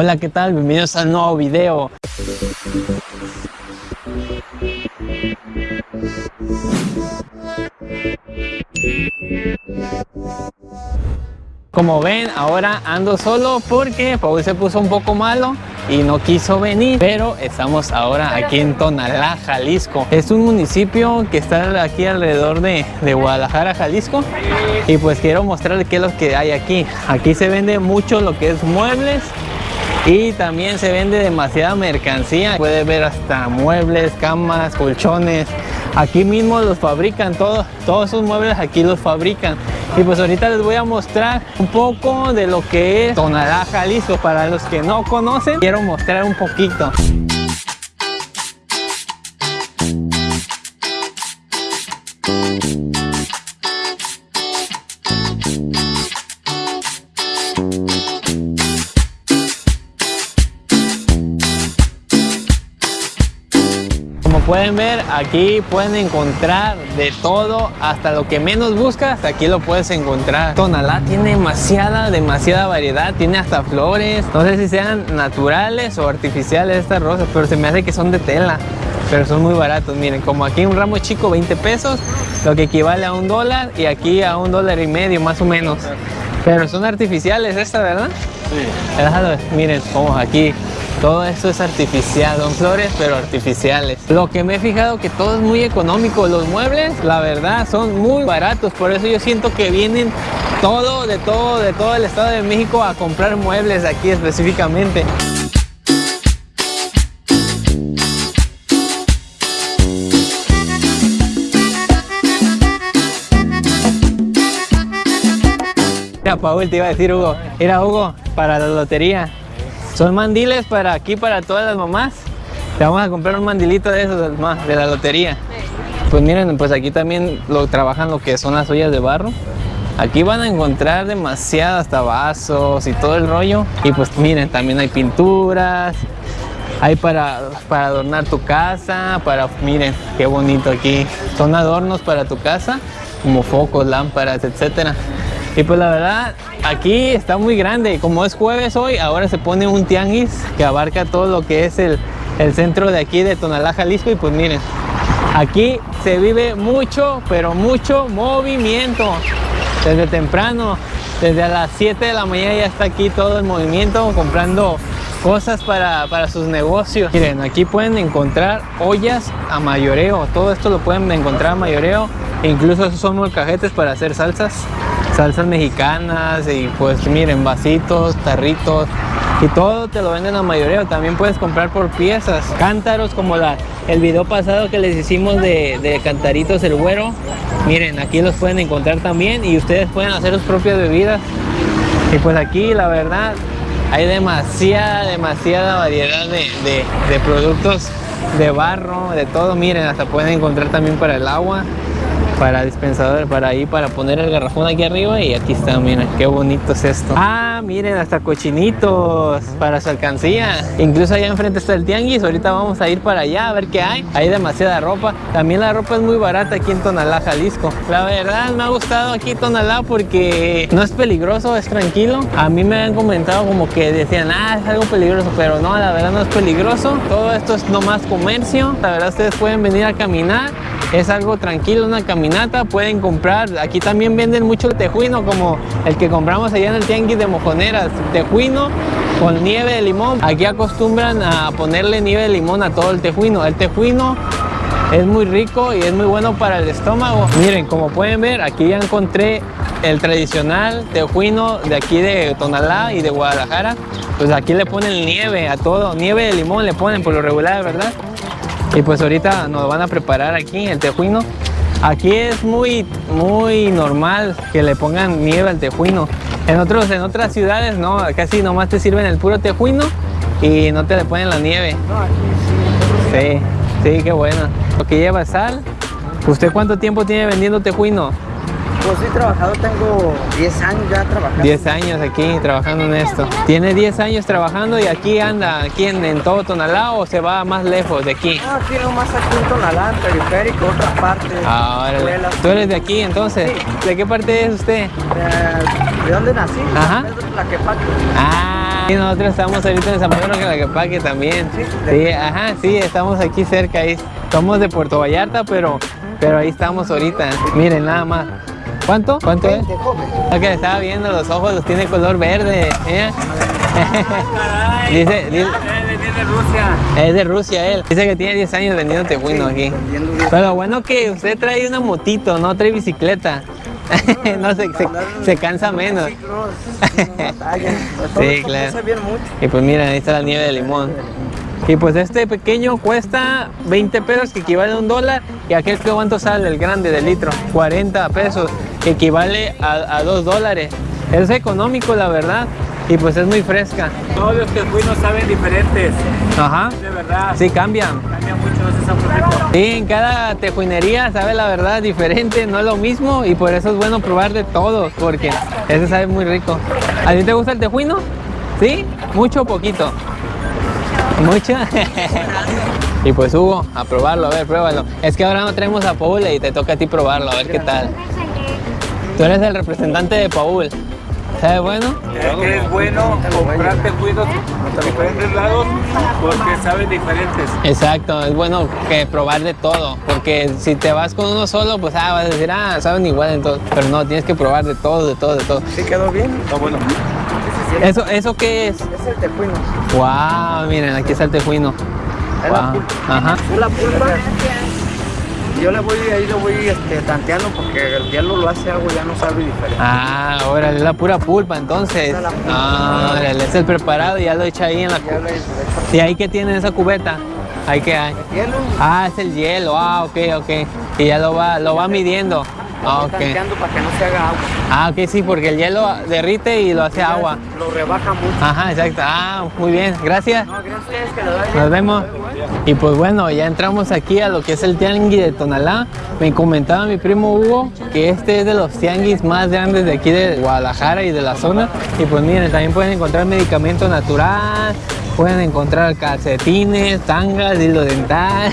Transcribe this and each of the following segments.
Hola, ¿qué tal? Bienvenidos al nuevo video. Como ven, ahora ando solo porque Paul se puso un poco malo y no quiso venir, pero estamos ahora aquí en Tonalá, Jalisco. Es un municipio que está aquí alrededor de, de Guadalajara, Jalisco y pues quiero mostrarles qué es lo que hay aquí. Aquí se vende mucho lo que es muebles y también se vende demasiada mercancía. Puede ver hasta muebles, camas, colchones. Aquí mismo los fabrican, todos, todos esos muebles aquí los fabrican. Y pues ahorita les voy a mostrar un poco de lo que es Tonalá, Jalisco. Para los que no conocen, quiero mostrar un poquito. Pueden ver, aquí pueden encontrar de todo, hasta lo que menos buscas, aquí lo puedes encontrar. Tonalá tiene demasiada, demasiada variedad, tiene hasta flores, no sé si sean naturales o artificiales estas rosas, pero se me hace que son de tela, pero son muy baratos. Miren, como aquí un ramo chico, 20 pesos, lo que equivale a un dólar, y aquí a un dólar y medio más o menos. Pero son artificiales estas, ¿verdad? Sí. Miren, como aquí todo esto es artificial, son flores pero artificiales. Lo que me he fijado que todo es muy económico. Los muebles, la verdad, son muy baratos. Por eso yo siento que vienen todo, de todo, de todo el Estado de México a comprar muebles aquí específicamente. Mira, Paul, te iba a decir, Hugo. Era Hugo, para la lotería. Son mandiles para aquí, para todas las mamás. Te vamos a comprar un mandilito de esos de la lotería. Pues miren, pues aquí también lo trabajan lo que son las ollas de barro. Aquí van a encontrar demasiado hasta vasos y todo el rollo. Y pues miren, también hay pinturas. Hay para, para adornar tu casa, para, miren, qué bonito aquí. Son adornos para tu casa, como focos, lámparas, etcétera. Y pues la verdad, aquí está muy grande. Como es jueves hoy, ahora se pone un tianguis que abarca todo lo que es el, el centro de aquí de Tonalá, Jalisco. Y pues miren, aquí se vive mucho, pero mucho movimiento. Desde temprano, desde a las 7 de la mañana ya está aquí todo el movimiento comprando cosas para, para, sus negocios. Miren, aquí pueden encontrar ollas a mayoreo. Todo esto lo pueden encontrar a mayoreo. Incluso esos son molcajetes para hacer salsas salsas mexicanas y pues miren vasitos, tarritos y todo te lo venden a mayoría también puedes comprar por piezas. Cántaros como la el video pasado que les hicimos de, de cantaritos el güero miren aquí los pueden encontrar también y ustedes pueden hacer sus propias bebidas. Y pues aquí la verdad hay demasiada demasiada variedad de, de, de productos de barro de todo. Miren hasta pueden encontrar también para el agua para dispensador, para ahí, para poner el garrafón aquí arriba y aquí está, miren, qué bonito es esto. Ah, miren, hasta cochinitos para su alcancía. Incluso allá enfrente está el tianguis, ahorita vamos a ir para allá a ver qué hay. Hay demasiada ropa. También la ropa es muy barata aquí en Tonalá, Jalisco. La verdad me ha gustado aquí Tonalá porque no es peligroso, es tranquilo. A mí me han comentado como que decían, ah, es algo peligroso, pero no, la verdad no es peligroso. Todo esto es nomás comercio. La verdad ustedes pueden venir a caminar. Es algo tranquilo, una caminata. Pueden comprar, aquí también venden mucho tejuino como el que compramos allá en el tianguis de mojoneras. Tejuino con nieve de limón. Aquí acostumbran a ponerle nieve de limón a todo el tejuino. El tejuino es muy rico y es muy bueno para el estómago. Miren, como pueden ver, aquí ya encontré el tradicional tejuino de aquí de Tonalá y de Guadalajara. Pues aquí le ponen nieve a todo, nieve de limón le ponen por lo regular, ¿verdad? Y pues ahorita nos van a preparar aquí el tejuino. Aquí es muy, muy normal que le pongan nieve al tejuino. En, otros, en otras ciudades no, casi nomás te sirven el puro tejuino y no te le ponen la nieve. Sí, sí, qué bueno. Lo que lleva sal. ¿Usted cuánto tiempo tiene vendiendo tejuino? Pues he trabajado, tengo 10 años ya trabajando. 10 años aquí trabajando en esto. Tiene 10 años trabajando y aquí anda, aquí en, en todo Tonalá o se va más lejos de aquí. No, aquí nomás aquí en Tonalá, en periférico, otras partes. Ah. ¿Tú eres de aquí entonces? Sí. ¿De qué parte es usted? ¿De, de dónde nací? Ajá. De Tlaquepaque. Ah, Y nosotros estamos ahorita en San Pedro Calacapaque también. Sí, ajá, sí, estamos aquí cerca. Ahí. Somos de Puerto Vallarta, pero, pero ahí estamos ahorita. Miren, nada más. ¿Cuánto? ¿Cuánto es? Lo que estaba viendo, los ojos los tiene color verde. ¿eh? dice, dice, Es de Rusia. es de Rusia él. Dice que tiene 10 años vendiendo tejuino aquí. Pero bueno que usted trae una motito, no trae bicicleta. no se, se, se cansa menos. Sí, claro. Y pues mira, ahí está la nieve de limón. Y pues este pequeño cuesta 20 pesos, que equivale a un dólar. Y aquel que cuánto sale, el grande de litro, 40 pesos, que equivale a, a 2 dólares. Es económico, la verdad. Y pues es muy fresca. Todos los tejuinos saben diferentes. Ajá. De verdad. Sí, cambian. Cambia mucho, no se sabe. Sí, en cada tejuinería sabe la verdad diferente, no es lo mismo. Y por eso es bueno probar de todos, porque ese sabe muy rico. ¿A ti te gusta el tejuino? ¿Sí? ¿Mucho o poquito? ¿Mucho? y pues Hugo, a probarlo, a ver, pruébalo. Es que ahora no traemos a Paul y te toca a ti probarlo, a ver qué tal. Tú eres el representante de Paul. ¿Sabe bueno? Es que es bueno comprar tejuinos de diferentes lados porque saben diferentes. Exacto, es bueno que probar de todo, porque si te vas con uno solo, pues ah, vas a decir, ah, saben igual entonces, pero no, tienes que probar de todo, de todo, de todo. ¿Sí quedó bien? Está bueno. ¿Eso, eso qué es? Es el tejuino. Wow, miren, aquí está el tejuino. Es la pulpa. Ajá. Es la pulpa. Yo le voy, ahí lo voy este, tanteando porque el hielo lo hace y ya no sabe diferente. Ah, órale, es la pura pulpa entonces. Es la pulpa. Ah, órale, es el preparado y ya lo echa ahí en la Ya cu- le, le echo ¿Y ahí qué tiene esa cubeta? Ahí que hay. hielo. Ah, es el hielo, ah, ok, ok. Y ya lo va, lo va midiendo. Ah, Lo ok. para que no se haga agua. Ah, ok, sí, porque el hielo derrite y lo hace agua. Lo rebaja mucho. Ajá, exacto. Ah, muy bien, gracias. No, gracias que lo. Nos vemos. Y pues bueno, ya entramos aquí a lo que es el tianguis de Tonalá. Me comentaba mi primo Hugo que este es de los tianguis más grandes de aquí de Guadalajara y de la zona. Y pues miren, también pueden encontrar medicamento natural, pueden encontrar calcetines, tangas, hilo dental,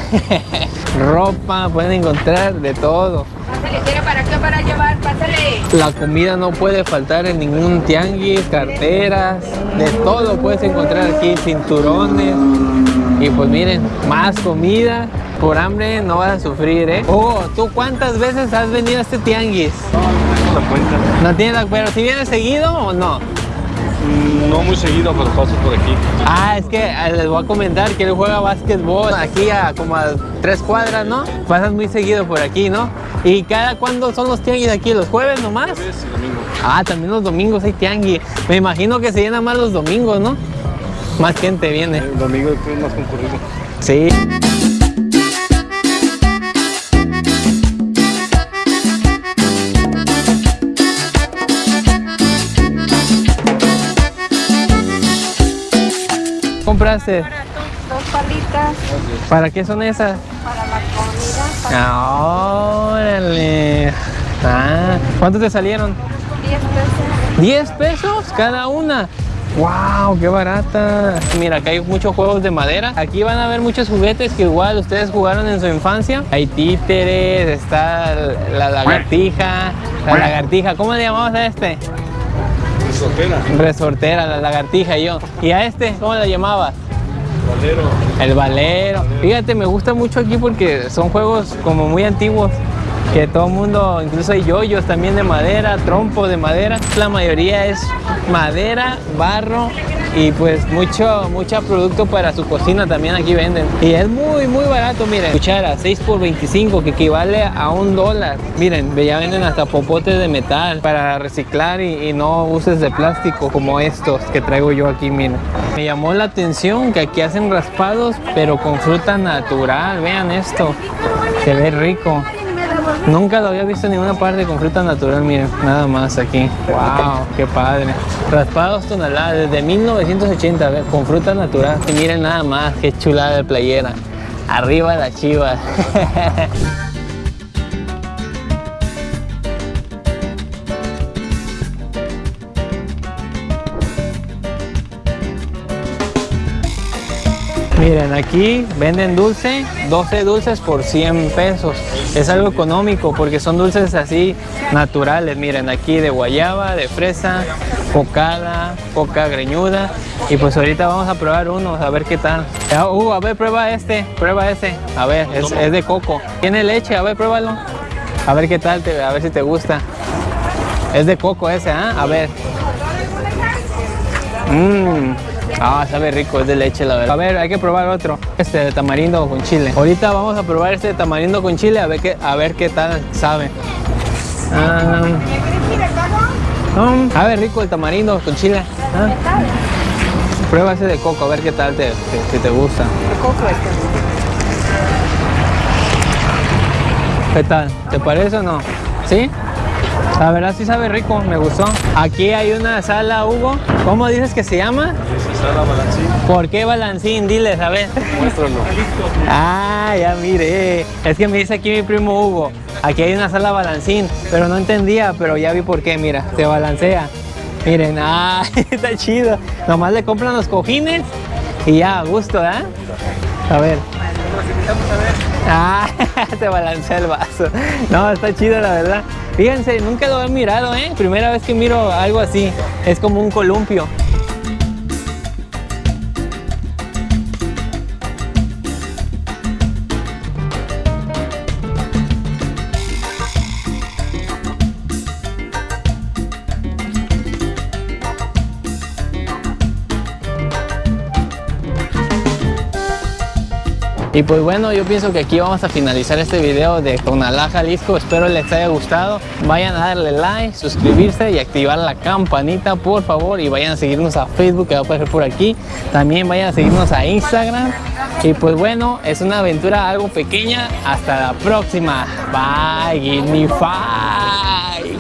ropa, pueden encontrar de todo. Pásale, ¿quiere para qué? Para llevar, pásale. La comida no puede faltar en ningún tianguis, carteras, de todo puedes encontrar aquí, cinturones. Y pues miren, más comida, por hambre no vas a sufrir, ¿eh? Oh, ¿tú cuántas veces has venido a este tianguis? No la cuenta. No tienes la... pero si vienes seguido o no? No muy seguido, pero paso por aquí. Ah, es que eh, les voy a comentar que él juega básquetbol aquí a como a tres cuadras, ¿no? Pasas muy seguido por aquí, ¿no? ¿Y cada cuándo son los tianguis aquí? ¿Los jueves nomás? Jueves y domingo. Ah, también los domingos hay tianguis. Me imagino que se llena más los domingos, ¿no? Más gente viene. El domingo es más concurrido. Sí. ¿Compraste? Para tus dos palitas, ¿Para qué son esas? para la comida, para Ah, ¡Órale! Ah, ¿cuántos te salieron? 10 pesos. ¿10 pesos cada una? ¡Wow! ¡Qué barata! Mira, acá hay muchos juegos de madera. Aquí van a ver muchos juguetes que igual ustedes jugaron en su infancia. Hay títeres, está la lagartija. La lagartija, ¿cómo le llamamos a este? Sopera, Resortera, la lagartija yo. ¿Y a este, cómo le llamabas? valero. El valero. Fíjate, me gusta mucho aquí porque son juegos como muy antiguos. Que todo el mundo, incluso hay yoyos también de madera, trompo de madera. La mayoría es madera, barro y pues mucho, mucho producto para su cocina también aquí venden. Y es muy, muy barato, miren. Cuchara, 6 por 25, que equivale a un dólar. Miren, ya venden hasta popotes de metal para reciclar y, y no uses de plástico como estos que traigo yo aquí, miren. Me llamó la atención que aquí hacen raspados, pero con fruta natural. Vean esto, se ve rico. Nunca lo había visto en ninguna parte con fruta natural, miren, nada más aquí. ¡Wow! ¡Qué padre! Raspados tonalá desde 1980, ve, con fruta natural. Y miren nada más, qué chulada de playera. Arriba la chiva. Miren, aquí venden dulce, 12 dulces por 100 pesos. Es algo económico porque son dulces así naturales. Miren, aquí de guayaba, de fresa, cocada, coca greñuda. Y pues ahorita vamos a probar uno, a ver qué tal. Ah, Uh, a ver, prueba este, prueba ese. A ver, es, es de coco. Tiene leche, a ver, pruébalo. A ver qué tal, te- a ver si te gusta. Es de coco ese, ¿ah? A ver. Mmm. Ah, sabe rico, es de leche la verdad. A ver, hay que probar otro. Este de tamarindo con chile. Ahorita vamos a probar este de tamarindo con chile a ver qué, a ver qué tal sabe. Ah, mm, sabe rico el tamarindo con chile. Ah. Prueba ese de coco, a ver qué tal te, te- si te gusta. ¿Qué tal? ¿Te parece o no? ¿Sí? La verdad sí sabe rico, me gustó. Aquí hay una sala, Hugo. ¿Cómo dices que se llama? Sala balancín. ¿Por qué balancín? Diles, a ver. Muéstralo. Ah, ya mire. Es que me dice aquí mi primo Hugo. Aquí hay una sala balancín, pero no entendía, pero ya vi por qué, mira, se balancea. Miren, ah, está chido. Nomás le compran los cojines y ya, a gusto, ¿eh? Ah, se balancea el vaso. No, está chido la verdad. Fíjense, nunca lo he mirado, ¿eh? Primera vez que miro algo así. Es como un columpio. Y pues bueno, yo pienso que aquí vamos a finalizar este video de Tonalá, Jalisco. Espero les haya gustado. Vayan a darle like, suscribirse y activar la campanita, por favor. Y vayan a seguirnos a Facebook, que va a aparecer por aquí. También vayan a seguirnos a Instagram. Y pues bueno, es una aventura algo pequeña. Hasta la próxima. Bye, give me five.